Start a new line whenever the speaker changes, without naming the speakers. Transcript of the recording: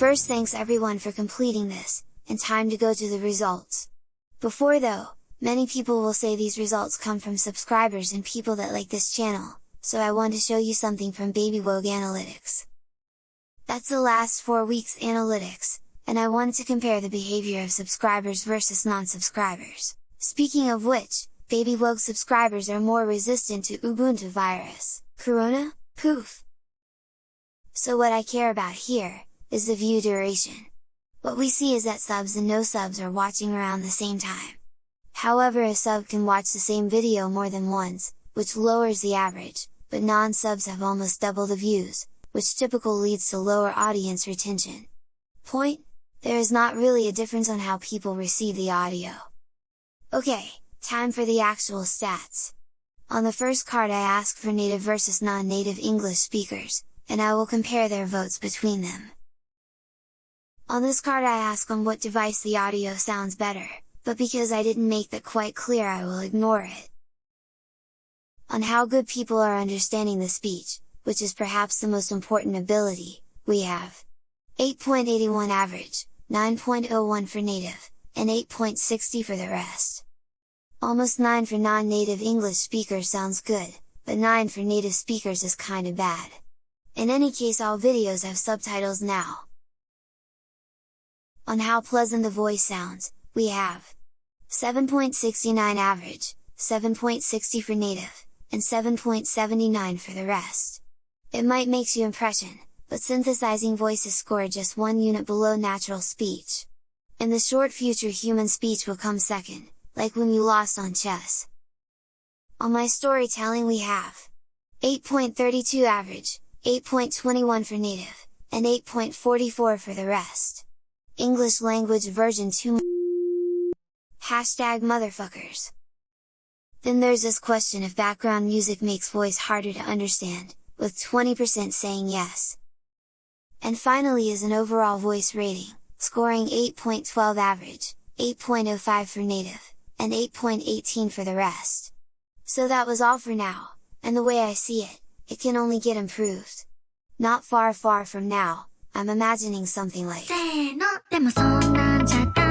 First thanks everyone for completing this, and time to go to the results. Before though, many people will say these results come from subscribers and people that like this channel, so I want to show you something from BabyWogue Analytics. That's the last 4 weeks analytics, and I wanted to compare the behavior of subscribers versus non-subscribers. Speaking of which, BabyWogue subscribers are more resistant to Ubuntu virus. Corona? Poof! So what I care about here, is the view duration. What we see is that subs and no subs are watching around the same time. However a sub can watch the same video more than once, which lowers the average, but non-subs have almost double the views, which typical leads to lower audience retention. Point? There is not really a difference on how people receive the audio. Okay, time for the actual stats. On the first card I ask for native versus non-native English speakers, and I will compare their votes between them. On this card I ask on what device the audio sounds better, but because I didn't make that quite clear I will ignore it. On how good people are understanding the speech, which is perhaps the most important ability, we have 8.81 average, 9.01 for native, and 8.60 for the rest. Almost 9 for non-native English speakers sounds good, but 9 for native speakers is kinda bad. In any case all videos have subtitles now, on how pleasant the voice sounds, we have 7.69 average, 7.60 for native, and 7.79 for the rest. It might makes you impression, but synthesizing voices score just one unit below natural speech. In the short future human speech will come second, like when you lost on chess. On my storytelling we have 8.32 average, 8.21 for native, and 8.44 for the rest. English language version 2 Hashtag motherfuckers. Then there's this question if background music makes voice harder to understand, with 20% saying yes. And finally is an overall voice rating, scoring 8.12 average, 8.05 for native, and 8.18 for the rest. So that was all for now, and the way I see it, it can only get improved. Not far far from now, I'm imagining something like でもそんなんじゃダメ